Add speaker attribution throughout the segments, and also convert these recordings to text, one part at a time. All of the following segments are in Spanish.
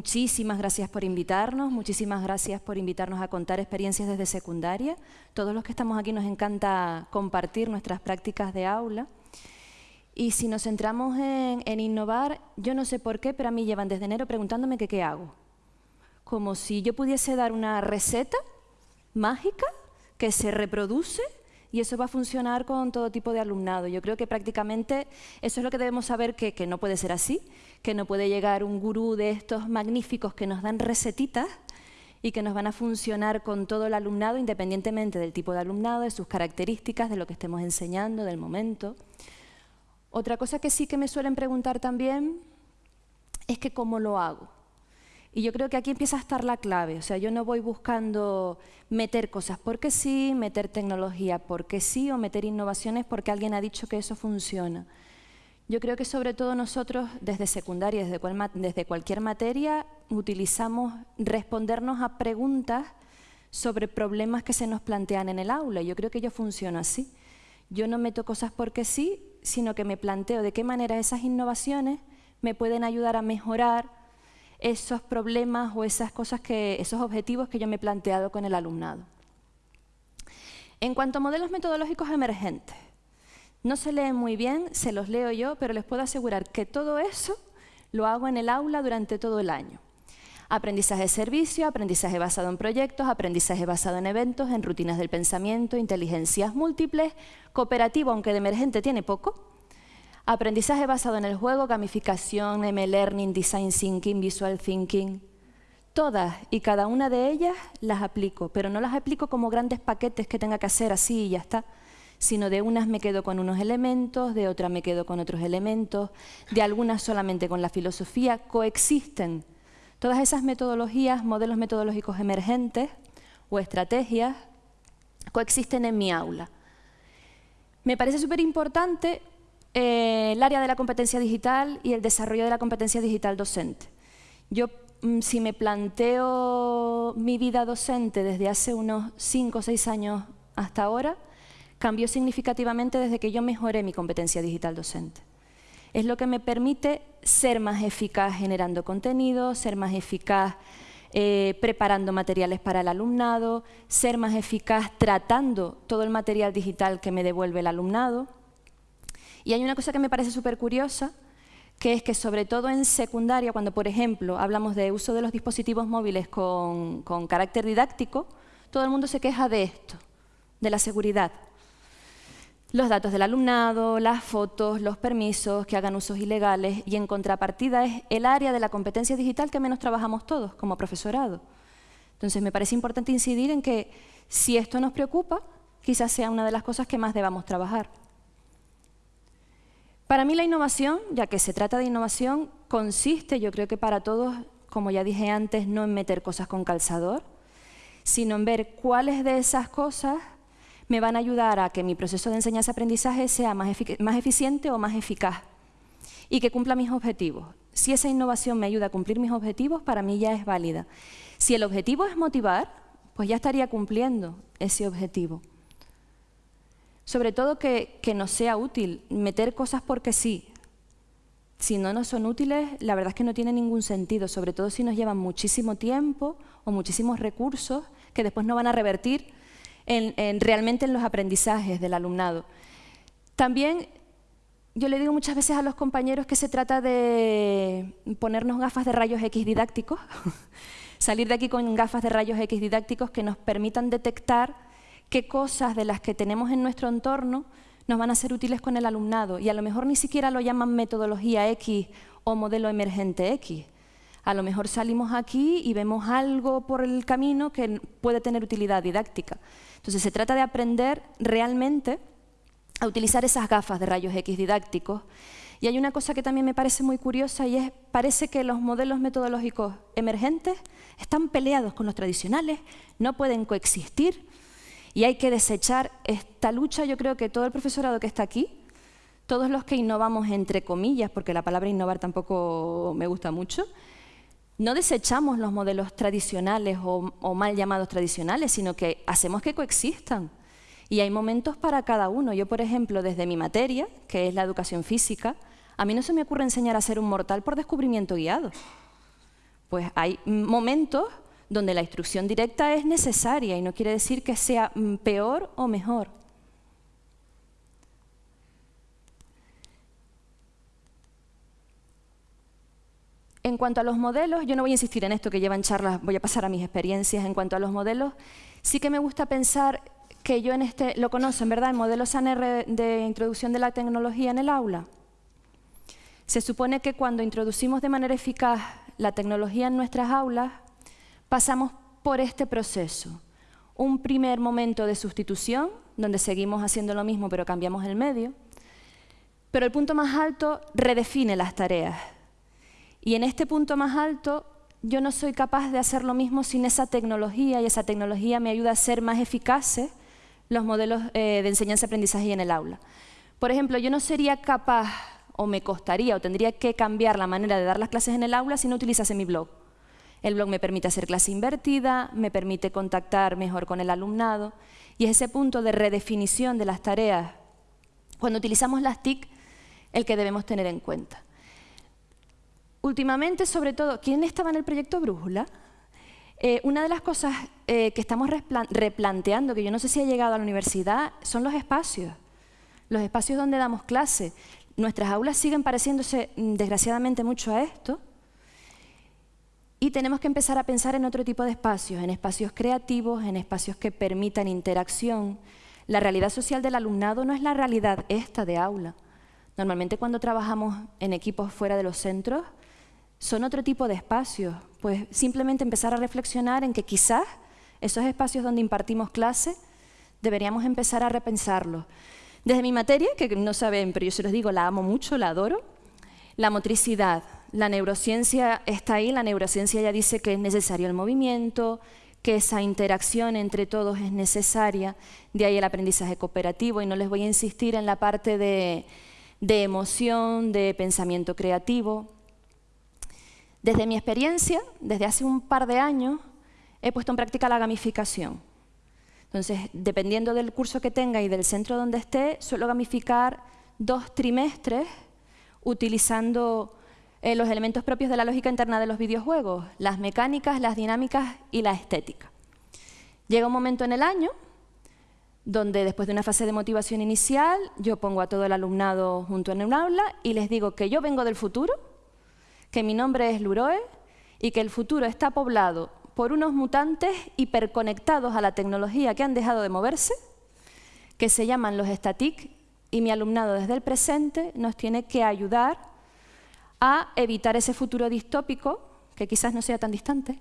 Speaker 1: Muchísimas gracias por invitarnos, muchísimas gracias por invitarnos a contar experiencias desde secundaria. Todos los que estamos aquí nos encanta compartir nuestras prácticas de aula. Y si nos centramos en, innovar, yo no sé por qué, pero a mí llevan desde enero preguntándome que qué hago. Como si yo pudiese dar una receta mágica que se reproduce y eso va a funcionar con todo tipo de alumnado. Yo creo que prácticamente eso es lo que debemos saber, que, que no puede ser así, que no puede llegar un gurú de estos magníficos que nos dan recetitas y que nos van a funcionar con todo el alumnado, independientemente del tipo de alumnado, de sus características, de lo que estemos enseñando, del momento. Otra cosa que sí que me suelen preguntar también es que cómo lo hago. Y yo creo que aquí empieza a estar la clave. O sea, yo no voy buscando meter cosas porque sí, meter tecnología porque sí o meter innovaciones porque alguien ha dicho que eso funciona. Yo creo que sobre todo nosotros desde secundaria, desde, cualquier materia, utilizamos respondernos a preguntas sobre problemas que se nos plantean en el aula. Yo creo que yo funciono así. Yo no meto cosas porque sí, sino que me planteo de qué manera esas innovaciones me pueden ayudar a mejorar esos problemas o esas cosas que, esos objetivos que yo me he planteado con el alumnado. En cuanto a modelos metodológicos emergentes, no se leen muy bien, se los leo yo, pero les puedo asegurar que todo eso lo hago en el aula durante todo el año. Aprendizaje de servicio, aprendizaje basado en proyectos, aprendizaje basado en eventos, en rutinas del pensamiento, inteligencias múltiples, cooperativo, aunque de emergente tiene poco, Aprendizaje basado en el juego, gamificación, M-Learning, Design Thinking, Visual Thinking. Todas y cada una de ellas las aplico, pero no las aplico como grandes paquetes que tenga que hacer así y ya está, sino de unas me quedo con unos elementos, de otras me quedo con otros elementos, de algunas solamente con la filosofía, coexisten. Todas esas metodologías, modelos metodológicos emergentes o estrategias, coexisten en mi aula. Me parece súper importante eh, el área de la competencia digital y el desarrollo de la competencia digital docente. Yo, mm, si me planteo mi vida docente desde hace unos 5 o 6 años hasta ahora, cambió significativamente desde que yo mejoré mi competencia digital docente. Es lo que me permite ser más eficaz generando contenido, ser más eficaz eh, preparando materiales para el alumnado, ser más eficaz tratando todo el material digital que me devuelve el alumnado. Y hay una cosa que me parece súper curiosa, que es que sobre todo en secundaria, cuando por ejemplo hablamos de uso de los dispositivos móviles con, carácter didáctico, todo el mundo se queja de esto, de la seguridad. Los datos del alumnado, las fotos, los permisos, que hagan usos ilegales y en contrapartida es el área de la competencia digital que menos trabajamos todos como profesorado. Entonces me parece importante incidir en que si esto nos preocupa, quizás sea una de las cosas que más debamos trabajar. Para mí la innovación, ya que se trata de innovación, consiste, yo creo que para todos, como ya dije antes, no en meter cosas con calzador, sino en ver cuáles de esas cosas me van a ayudar a que mi proceso de enseñanza-aprendizaje sea más, más eficiente o más eficaz y que cumpla mis objetivos. Si esa innovación me ayuda a cumplir mis objetivos, para mí ya es válida. Si el objetivo es motivar, pues ya estaría cumpliendo ese objetivo. Sobre todo que, que nos sea útil, meter cosas porque sí. Si no nos son útiles, la verdad es que no tiene ningún sentido, sobre todo si nos llevan muchísimo tiempo o muchísimos recursos que después no van a revertir en, realmente en los aprendizajes del alumnado. También yo le digo muchas veces a los compañeros que se trata de ponernos gafas de rayos X didácticos, salir de aquí con gafas de rayos X didácticos que nos permitan detectar qué cosas de las que tenemos en nuestro entorno nos van a ser útiles con el alumnado y a lo mejor ni siquiera lo llaman metodología X o modelo emergente X. A lo mejor salimos aquí y vemos algo por el camino que puede tener utilidad didáctica. Entonces se trata de aprender realmente a utilizar esas gafas de rayos X didácticos. Y hay una cosa que también me parece muy curiosa y es, parece que los modelos metodológicos emergentes están peleados con los tradicionales, no pueden coexistir, y hay que desechar esta lucha, yo creo que todo el profesorado que está aquí, todos los que innovamos entre comillas, porque la palabra innovar tampoco me gusta mucho, no desechamos los modelos tradicionales o, mal llamados tradicionales, sino que hacemos que coexistan. Y hay momentos para cada uno. Yo, por ejemplo, desde mi materia, que es la educación física, a mí no se me ocurre enseñar a ser un mortal por descubrimiento guiado Pues hay momentos donde la instrucción directa es necesaria y no quiere decir que sea mm, peor o mejor. En cuanto a los modelos, yo no voy a insistir en esto que llevan charlas, voy a pasar a mis experiencias. En cuanto a los modelos, sí que me gusta pensar que yo en este, lo conocen, ¿verdad? El modelo SANR de introducción de la tecnología en el aula. Se supone que cuando introducimos de manera eficaz la tecnología en nuestras aulas, pasamos por este proceso. Un primer momento de sustitución, donde seguimos haciendo lo mismo pero cambiamos el medio. Pero el punto más alto redefine las tareas y en este punto más alto, yo no soy capaz de hacer lo mismo sin esa tecnología y esa tecnología me ayuda a ser más eficaces los modelos eh, de enseñanza-aprendizaje en el aula. Por ejemplo, yo no sería capaz o me costaría o tendría que cambiar la manera de dar las clases en el aula si no utilizase mi blog. El blog me permite hacer clase invertida, me permite contactar mejor con el alumnado y es ese punto de redefinición de las tareas cuando utilizamos las TIC el que debemos tener en cuenta. Últimamente, sobre todo, ¿quién estaba en el proyecto Brújula? Eh, una de las cosas eh, que estamos replanteando, que yo no sé si ha llegado a la universidad, son los espacios. Los espacios donde damos clase. Nuestras aulas siguen pareciéndose, mm, desgraciadamente, mucho a esto. Y tenemos que empezar a pensar en otro tipo de espacios, en espacios creativos, en espacios que permitan interacción. La realidad social del alumnado no es la realidad esta de aula. Normalmente cuando trabajamos en equipos fuera de los centros, son otro tipo de espacios. Pues simplemente empezar a reflexionar en que quizás esos espacios donde impartimos clase deberíamos empezar a repensarlos. Desde mi materia, que no saben, pero yo se los digo, la amo mucho, la adoro, la motricidad. La neurociencia está ahí, la neurociencia ya dice que es necesario el movimiento, que esa interacción entre todos es necesaria, de ahí el aprendizaje cooperativo, y no les voy a insistir en la parte de, de emoción, de pensamiento creativo. Desde mi experiencia, desde hace un par de años, he puesto en práctica la gamificación. Entonces, dependiendo del curso que tenga y del centro donde esté, suelo gamificar dos trimestres utilizando eh, los elementos propios de la lógica interna de los videojuegos, las mecánicas, las dinámicas y la estética. Llega un momento en el año donde después de una fase de motivación inicial, yo pongo a todo el alumnado junto en un aula y les digo que yo vengo del futuro, que mi nombre es Luroe y que el futuro está poblado por unos mutantes hiperconectados a la tecnología que han dejado de moverse, que se llaman los static, y mi alumnado desde el presente nos tiene que ayudar a evitar ese futuro distópico, que quizás no sea tan distante,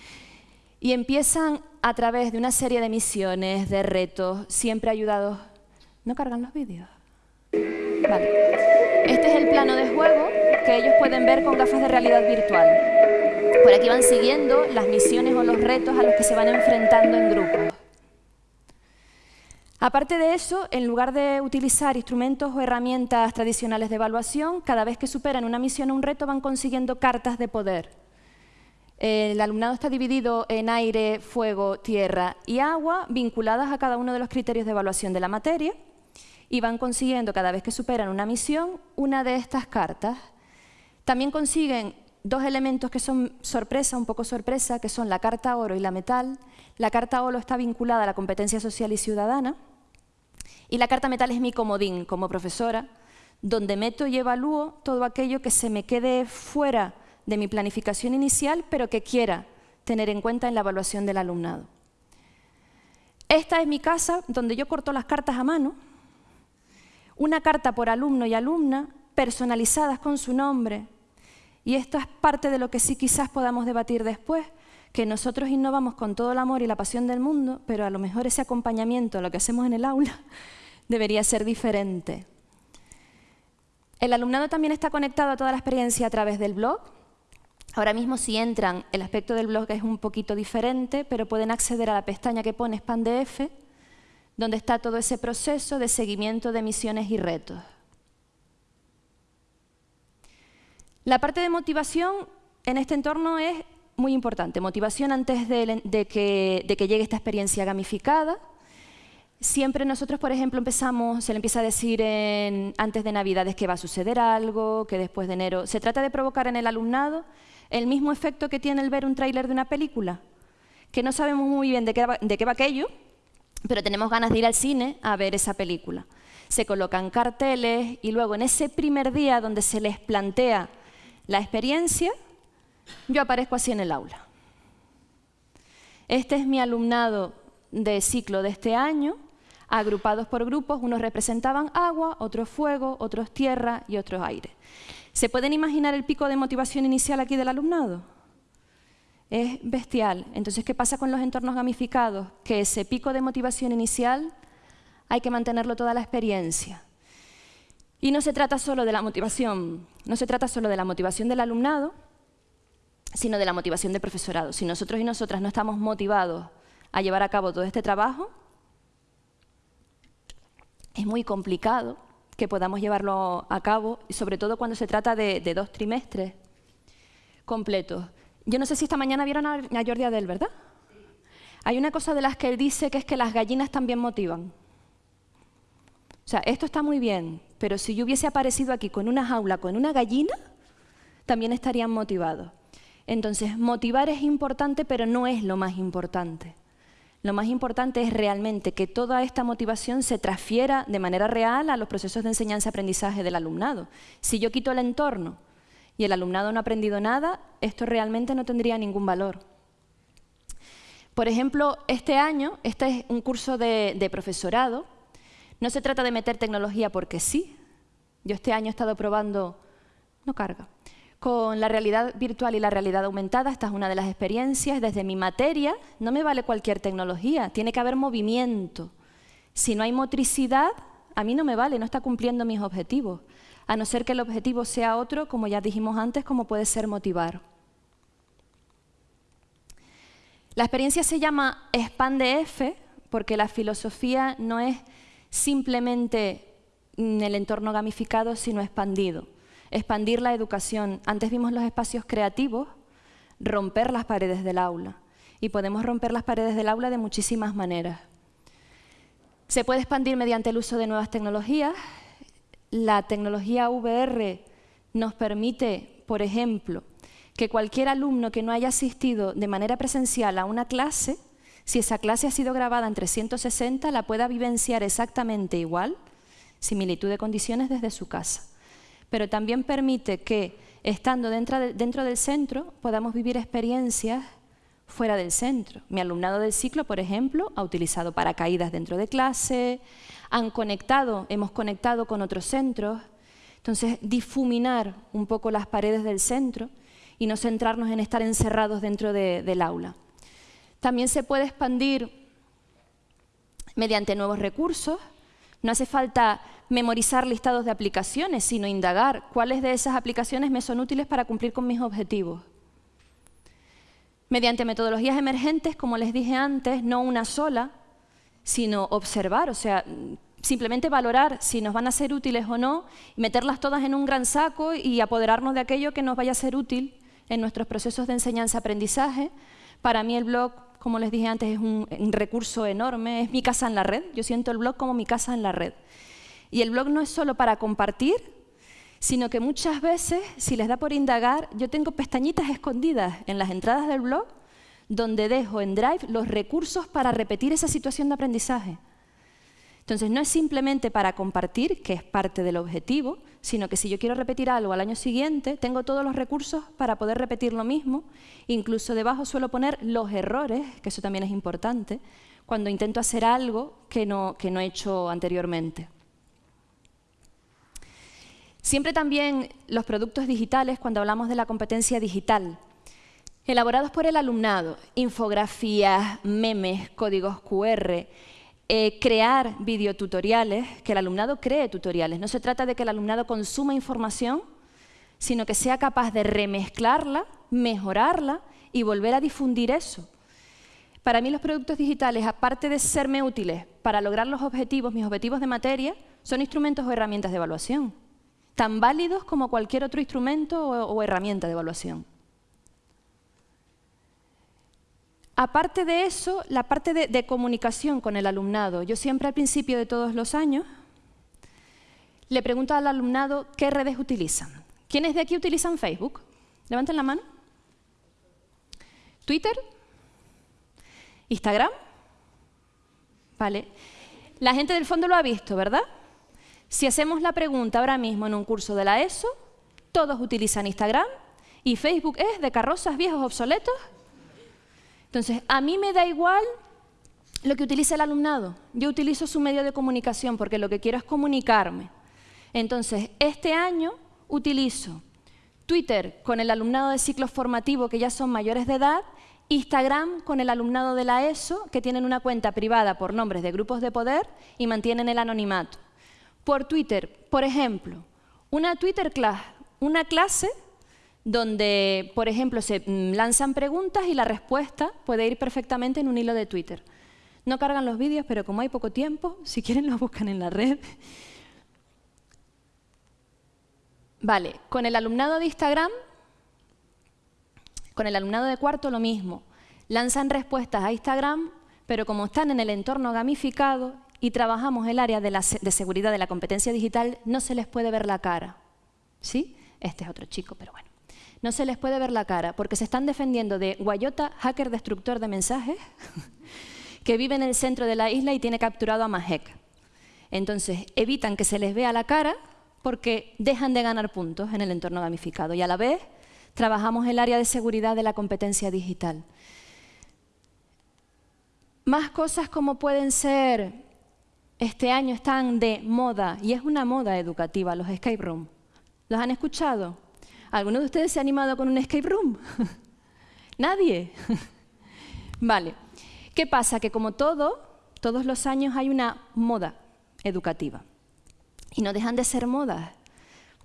Speaker 1: y empiezan a través de una serie de misiones, de retos, siempre ayudados... ¿No cargan los vídeos? Vale. Este es el plano de juego que ellos pueden ver con gafas de realidad virtual. Por aquí van siguiendo las misiones o los retos a los que se van enfrentando en grupos. Aparte de eso, en lugar de utilizar instrumentos o herramientas tradicionales de evaluación, cada vez que superan una misión o un reto van consiguiendo cartas de poder. El alumnado está dividido en aire, fuego, tierra y agua, vinculadas a cada uno de los criterios de evaluación de la materia, y van consiguiendo, cada vez que superan una misión, una de estas cartas. También consiguen dos elementos que son sorpresa, un poco sorpresa, que son la carta oro y la metal. La carta oro está vinculada a la competencia social y ciudadana. Y la carta metal es mi comodín como profesora, donde meto y evalúo todo aquello que se me quede fuera de mi planificación inicial, pero que quiera tener en cuenta en la evaluación del alumnado. Esta es mi casa, donde yo corto las cartas a mano, una carta por alumno y alumna, personalizadas con su nombre, y esto es parte de lo que sí quizás podamos debatir después, que nosotros innovamos con todo el amor y la pasión del mundo, pero a lo mejor ese acompañamiento a lo que hacemos en el aula debería ser diferente. El alumnado también está conectado a toda la experiencia a través del blog. Ahora mismo si entran, el aspecto del blog es un poquito diferente, pero pueden acceder a la pestaña que pone SpanDF, donde está todo ese proceso de seguimiento de misiones y retos. La parte de motivación en este entorno es muy importante. Motivación antes de, que, llegue esta experiencia gamificada. Siempre nosotros, por ejemplo, empezamos, se le empieza a decir antes de Navidades que va a suceder algo, que después de enero... Se trata de provocar en el alumnado el mismo efecto que tiene el ver un tráiler de una película, que no sabemos muy bien de qué, de qué va aquello, pero tenemos ganas de ir al cine a ver esa película. Se colocan carteles y luego en ese primer día donde se les plantea la experiencia, yo aparezco así en el aula. Este es mi alumnado de ciclo de este año, agrupados por grupos, unos representaban agua, otros fuego, otros tierra y otros aire. ¿Se pueden imaginar el pico de motivación inicial aquí del alumnado? Es bestial. Entonces, ¿qué pasa con los entornos gamificados? Que ese pico de motivación inicial hay que mantenerlo toda la experiencia. Y no se trata solo de la motivación, no se trata solo de la motivación del alumnado, sino de la motivación del profesorado. Si nosotros y nosotras no estamos motivados a llevar a cabo todo este trabajo, es muy complicado que podamos llevarlo a cabo, sobre todo cuando se trata de, dos trimestres completos. Yo no sé si esta mañana vieron a, Jordi Adel, ¿verdad? Hay una cosa de las que él dice que es que las gallinas también motivan. O sea, esto está muy bien, pero si yo hubiese aparecido aquí con una jaula, con una gallina, también estarían motivados. Entonces, motivar es importante, pero no es lo más importante. Lo más importante es realmente que toda esta motivación se transfiera de manera real a los procesos de enseñanza-aprendizaje del alumnado. Si yo quito el entorno y el alumnado no ha aprendido nada, esto realmente no tendría ningún valor. Por ejemplo, este año, este es un curso de, de profesorado. No se trata de meter tecnología porque sí. Yo este año he estado probando... No carga con la realidad virtual y la realidad aumentada, esta es una de las experiencias. Desde mi materia no me vale cualquier tecnología, tiene que haber movimiento. Si no hay motricidad, a mí no me vale, no está cumpliendo mis objetivos. A no ser que el objetivo sea otro, como ya dijimos antes, como puede ser motivar. La experiencia se llama F porque la filosofía no es simplemente el entorno gamificado, sino expandido expandir la educación. Antes vimos los espacios creativos, romper las paredes del aula. Y podemos romper las paredes del aula de muchísimas maneras. Se puede expandir mediante el uso de nuevas tecnologías. La tecnología VR nos permite, por ejemplo, que cualquier alumno que no haya asistido de manera presencial a una clase, si esa clase ha sido grabada en 360, la pueda vivenciar exactamente igual, similitud de condiciones desde su casa pero también permite que, estando dentro, del centro, podamos vivir experiencias fuera del centro. Mi alumnado del ciclo, por ejemplo, ha utilizado paracaídas dentro de clase, han conectado, hemos conectado con otros centros. Entonces, difuminar un poco las paredes del centro y no centrarnos en estar encerrados dentro del aula. También se puede expandir mediante nuevos recursos. No hace falta memorizar listados de aplicaciones, sino indagar cuáles de esas aplicaciones me son útiles para cumplir con mis objetivos. Mediante metodologías emergentes, como les dije antes, no una sola, sino observar, o sea, simplemente valorar si nos van a ser útiles o no, meterlas todas en un gran saco y apoderarnos de aquello que nos vaya a ser útil en nuestros procesos de enseñanza-aprendizaje. Para mí el blog, como les dije antes, es un, recurso enorme, es mi casa en la red. Yo siento el blog como mi casa en la red. Y el blog no es solo para compartir, sino que muchas veces, si les da por indagar, yo tengo pestañitas escondidas en las entradas del blog donde dejo en Drive los recursos para repetir esa situación de aprendizaje. Entonces, no es simplemente para compartir, que es parte del objetivo, sino que si yo quiero repetir algo al año siguiente, tengo todos los recursos para poder repetir lo mismo. Incluso debajo suelo poner los errores, que eso también es importante, cuando intento hacer algo que no, que no he hecho anteriormente. Siempre también los productos digitales, cuando hablamos de la competencia digital, elaborados por el alumnado, infografías, memes, códigos QR, eh, crear videotutoriales, que el alumnado cree tutoriales. No se trata de que el alumnado consuma información, sino que sea capaz de remezclarla, mejorarla y volver a difundir eso. Para mí los productos digitales, aparte de serme útiles para lograr los objetivos, mis objetivos de materia, son instrumentos o herramientas de evaluación tan válidos como cualquier otro instrumento o, herramienta de evaluación. Aparte de eso, la parte de, comunicación con el alumnado. Yo siempre al principio de todos los años le pregunto al alumnado qué redes utilizan. ¿Quiénes de aquí utilizan Facebook? Levanten la mano. ¿Twitter? ¿Instagram? Vale. La gente del fondo lo ha visto, ¿verdad? Si hacemos la pregunta ahora mismo en un curso de la ESO, todos utilizan Instagram y Facebook es de carrozas viejos obsoletos. Entonces, a mí me da igual lo que utilice el alumnado. Yo utilizo su medio de comunicación porque lo que quiero es comunicarme. Entonces, este año utilizo Twitter con el alumnado de ciclo formativo que ya son mayores de edad, Instagram con el alumnado de la ESO que tienen una cuenta privada por nombres de grupos de poder y mantienen el anonimato. Por Twitter, por ejemplo, una Twitter class, una clase donde, por ejemplo, se mm, lanzan preguntas y la respuesta puede ir perfectamente en un hilo de Twitter. No cargan los vídeos, pero como hay poco tiempo, si quieren los buscan en la red. Vale, con el alumnado de Instagram, con el alumnado de cuarto lo mismo. Lanzan respuestas a Instagram, pero como están en el entorno gamificado y trabajamos el área de, de seguridad de la competencia digital, no se les puede ver la cara. ¿Sí? Este es otro chico, pero bueno. No se les puede ver la cara porque se están defendiendo de Guayota, hacker destructor de mensajes, que vive en el centro de la isla y tiene capturado a Mahek. Entonces, evitan que se les vea la cara porque dejan de ganar puntos en el entorno gamificado y a la vez trabajamos el área de seguridad de la competencia digital. Más cosas como pueden ser, este año están de moda, y es una moda educativa, los escape room. ¿Los han escuchado? ¿Alguno de ustedes se ha animado con un escape room? ¿Nadie? vale. ¿Qué pasa? Que como todo, todos los años hay una moda educativa y no dejan de ser modas.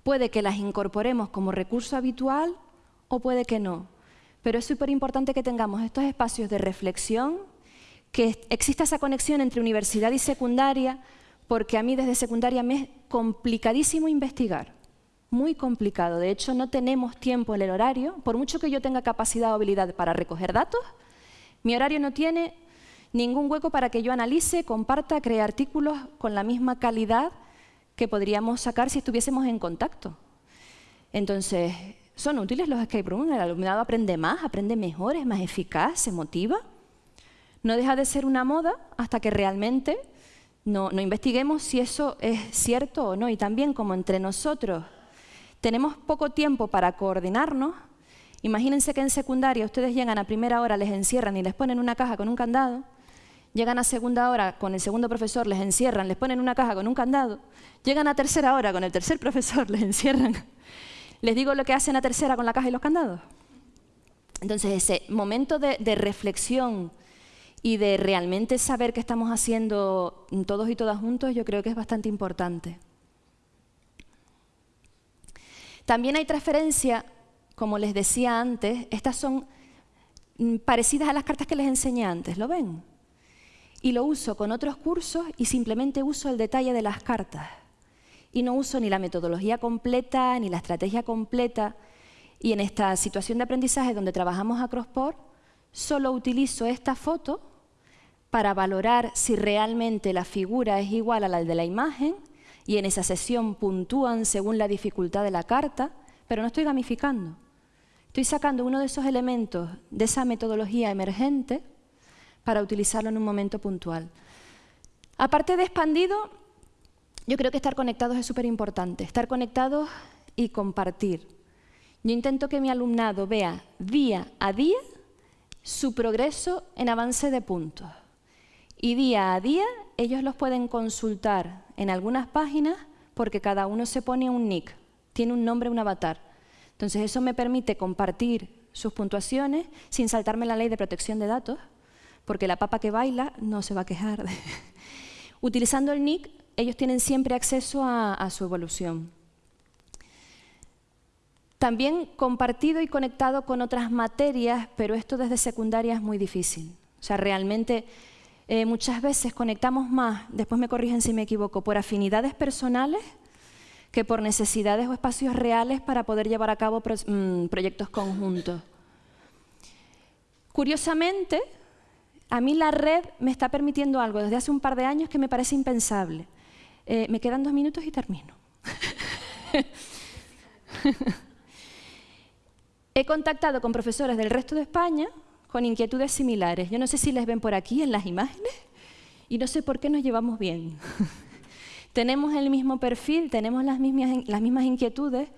Speaker 1: Puede que las incorporemos como recurso habitual o puede que no. Pero es súper importante que tengamos estos espacios de reflexión, que exista esa conexión entre universidad y secundaria, porque a mí desde secundaria me es complicadísimo investigar, muy complicado. De hecho, no tenemos tiempo en el horario, por mucho que yo tenga capacidad o habilidad para recoger datos, mi horario no tiene ningún hueco para que yo analice, comparta, cree artículos con la misma calidad que podríamos sacar si estuviésemos en contacto. Entonces, ¿son útiles los escape rooms? ¿El alumnado aprende más, aprende mejor, es más eficaz, se motiva? No deja de ser una moda hasta que realmente no, no investiguemos si eso es cierto o no. Y también como entre nosotros tenemos poco tiempo para coordinarnos, imagínense que en secundaria ustedes llegan a primera hora, les encierran y les ponen una caja con un candado, Llegan a segunda hora con el segundo profesor, les encierran, les ponen una caja con un candado. Llegan a tercera hora con el tercer profesor, les encierran. ¿Les digo lo que hacen a tercera con la caja y los candados? Entonces, ese momento de, reflexión y de realmente saber qué estamos haciendo todos y todas juntos, yo creo que es bastante importante. También hay transferencia, como les decía antes, estas son mm, parecidas a las cartas que les enseñé antes, ¿lo ven? y lo uso con otros cursos y simplemente uso el detalle de las cartas. Y no uso ni la metodología completa ni la estrategia completa. Y en esta situación de aprendizaje donde trabajamos a Crossport, solo utilizo esta foto para valorar si realmente la figura es igual a la de la imagen y en esa sesión puntúan según la dificultad de la carta, pero no estoy gamificando. Estoy sacando uno de esos elementos de esa metodología emergente para utilizarlo en un momento puntual. Aparte de expandido, yo creo que estar conectados es súper importante. Estar conectados y compartir. Yo intento que mi alumnado vea día a día su progreso en avance de puntos. Y día a día ellos los pueden consultar en algunas páginas porque cada uno se pone un nick, tiene un nombre, un avatar. Entonces eso me permite compartir sus puntuaciones sin saltarme la ley de protección de datos porque la papa que baila no se va a quejar. Utilizando el NIC, ellos tienen siempre acceso a, su evolución. También compartido y conectado con otras materias, pero esto desde secundaria es muy difícil. O sea, realmente eh, muchas veces conectamos más, después me corrigen si me equivoco, por afinidades personales que por necesidades o espacios reales para poder llevar a cabo mm, proyectos conjuntos. Curiosamente, a mí la red me está permitiendo algo desde hace un par de años que me parece impensable. Eh, me quedan dos minutos y termino. He contactado con profesores del resto de España, con inquietudes similares. Yo no sé si les ven por aquí en las imágenes y no sé por qué nos llevamos bien. tenemos el mismo perfil, tenemos las mismas, inquietudes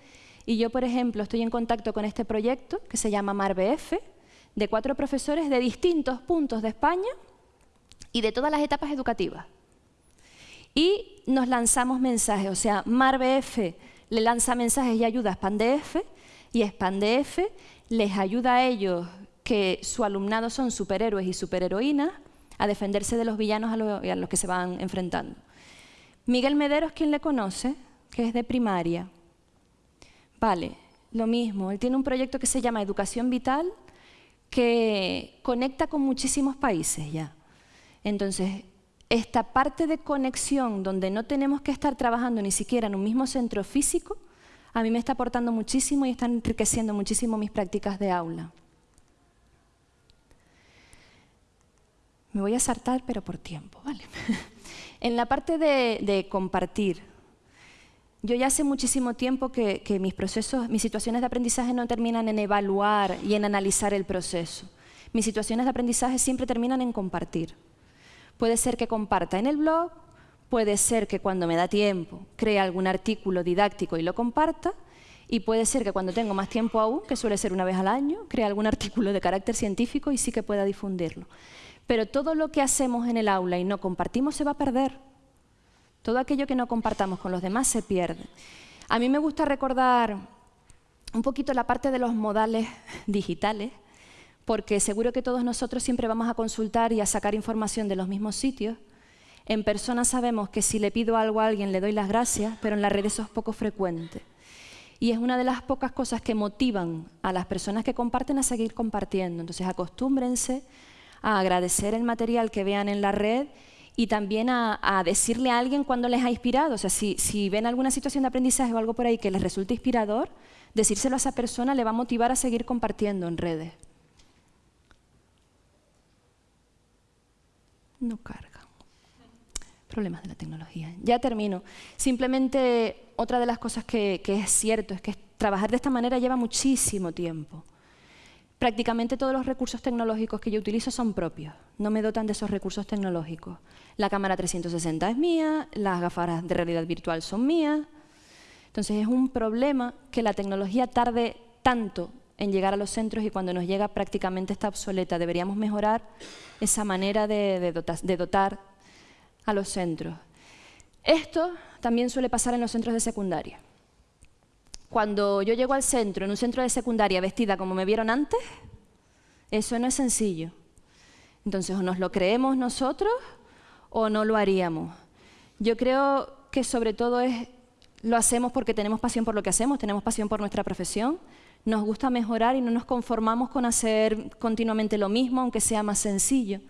Speaker 1: y yo, por ejemplo, estoy en contacto con este proyecto que se llama MARBF, de cuatro profesores de distintos puntos de España y de todas las etapas educativas. Y nos lanzamos mensajes, o sea, MARBF le lanza mensajes y ayuda a SpanDF y SpanDF les ayuda a ellos, que su alumnado son superhéroes y superheroínas, a defenderse de los villanos a los, a los que se van enfrentando. Miguel Mederos, ¿quién le conoce? Que es de primaria. Vale, lo mismo. Él tiene un proyecto que se llama Educación Vital, que conecta con muchísimos países ya. Entonces, esta parte de conexión donde no tenemos que estar trabajando ni siquiera en un mismo centro físico, a mí me está aportando muchísimo y está enriqueciendo muchísimo mis prácticas de aula. Me voy a saltar, pero por tiempo, ¿vale? en la parte de, compartir, yo ya hace muchísimo tiempo que, que, mis procesos, mis situaciones de aprendizaje no terminan en evaluar y en analizar el proceso. Mis situaciones de aprendizaje siempre terminan en compartir. Puede ser que comparta en el blog, puede ser que cuando me da tiempo cree algún artículo didáctico y lo comparta, y puede ser que cuando tengo más tiempo aún, que suele ser una vez al año, cree algún artículo de carácter científico y sí que pueda difundirlo. Pero todo lo que hacemos en el aula y no compartimos se va a perder. Todo aquello que no compartamos con los demás se pierde. A mí me gusta recordar un poquito la parte de los modales digitales, porque seguro que todos nosotros siempre vamos a consultar y a sacar información de los mismos sitios. En persona sabemos que si le pido algo a alguien le doy las gracias, pero en las redes eso es poco frecuente. Y es una de las pocas cosas que motivan a las personas que comparten a seguir compartiendo. Entonces acostúmbrense a agradecer el material que vean en la red y también a, decirle a alguien cuando les ha inspirado. O sea, si, si ven alguna situación de aprendizaje o algo por ahí que les resulte inspirador, decírselo a esa persona le va a motivar a seguir compartiendo en redes. No carga. Problemas de la tecnología. Ya termino. Simplemente otra de las cosas que, es cierto es que trabajar de esta manera lleva muchísimo tiempo. Prácticamente todos los recursos tecnológicos que yo utilizo son propios, no me dotan de esos recursos tecnológicos. La cámara 360 es mía, las gafas de realidad virtual son mías. Entonces es un problema que la tecnología tarde tanto en llegar a los centros y cuando nos llega prácticamente está obsoleta. Deberíamos mejorar esa manera de, dotar, a los centros. Esto también suele pasar en los centros de secundaria. Cuando yo llego al centro, en un centro de secundaria vestida como me vieron antes, eso no es sencillo. Entonces, o nos lo creemos nosotros o no lo haríamos. Yo creo que sobre todo es, lo hacemos porque tenemos pasión por lo que hacemos, tenemos pasión por nuestra profesión, nos gusta mejorar y no nos conformamos con hacer continuamente lo mismo, aunque sea más sencillo.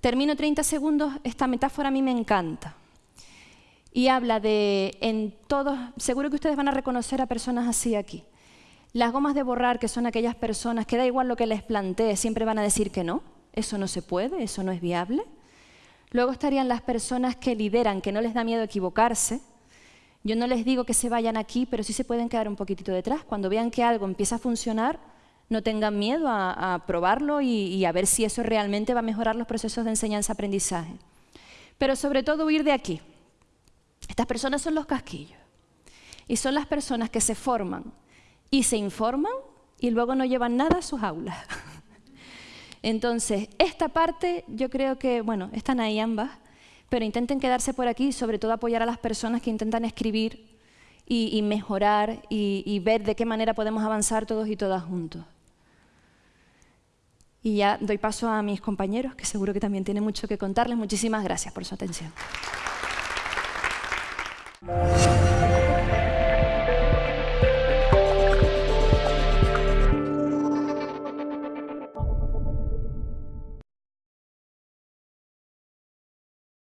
Speaker 1: Termino 30 segundos, esta metáfora a mí me encanta. Y habla de, en todos, seguro que ustedes van a reconocer a personas así aquí. Las gomas de borrar, que son aquellas personas que da igual lo que les plantee, siempre van a decir que no, eso no se puede, eso no es viable. Luego estarían las personas que lideran, que no les da miedo equivocarse, yo no les digo que se vayan aquí, pero sí se pueden quedar un poquitito detrás. Cuando vean que algo empieza a funcionar, no tengan miedo a, probarlo y, a ver si eso realmente va a mejorar los procesos de enseñanza-aprendizaje. Pero sobre todo huir de aquí. Estas personas son los casquillos. Y son las personas que se forman y se informan y luego no llevan nada a sus aulas. Entonces, esta parte yo creo que, bueno, están ahí ambas, pero intenten quedarse por aquí y sobre todo apoyar a las personas que intentan escribir y, mejorar y, y ver de qué manera podemos avanzar todos y todas juntos. Y ya doy paso a mis compañeros, que seguro que también tienen mucho que contarles. Muchísimas gracias por su atención.